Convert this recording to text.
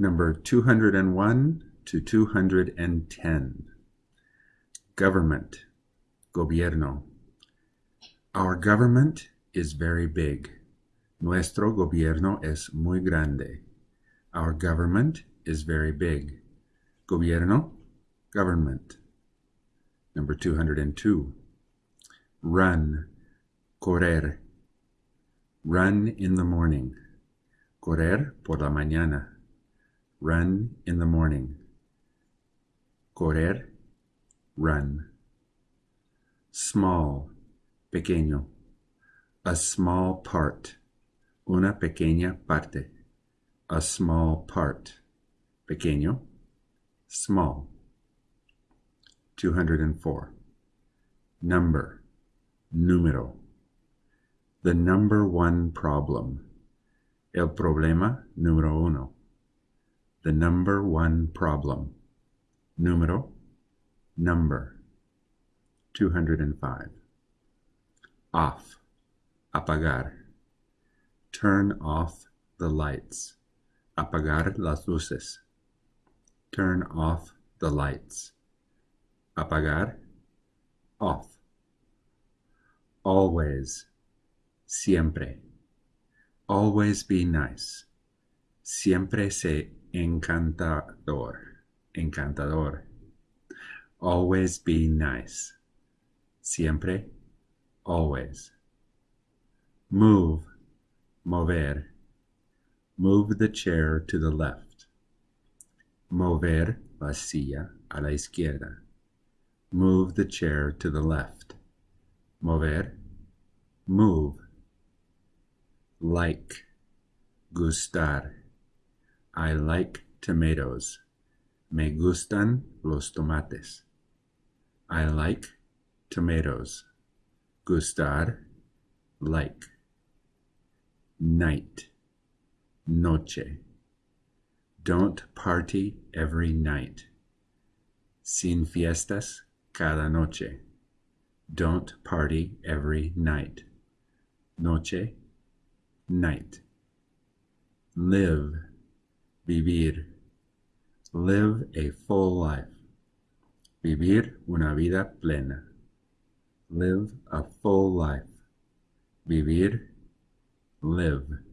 Number 201 to 210. Government, gobierno. Our government is very big. Nuestro gobierno es muy grande. Our government is very big. Gobierno, government. Number 202. Run, correr. Run in the morning. Correr por la mañana. Run in the morning. Correr, run. Small, pequeño. A small part. Una pequeña parte. A small part. Pequeño, small. 204. Number, número. The number one problem. El problema número uno the number one problem. Número, number. 205. Off, apagar. Turn off the lights. Apagar las luces. Turn off the lights. Apagar, off. Always, siempre. Always be nice. Siempre se encantador, encantador. Always be nice. Siempre, always. Move, mover. Move the chair to the left. Mover la silla a la izquierda. Move the chair to the left. Mover, move. Like, gustar I like tomatoes. Me gustan los tomates. I like tomatoes. Gustar, like. Night, noche. Don't party every night. Sin fiestas cada noche. Don't party every night. Noche, night. Live Vivir. Live a full life. Vivir una vida plena. Live a full life. Vivir, live.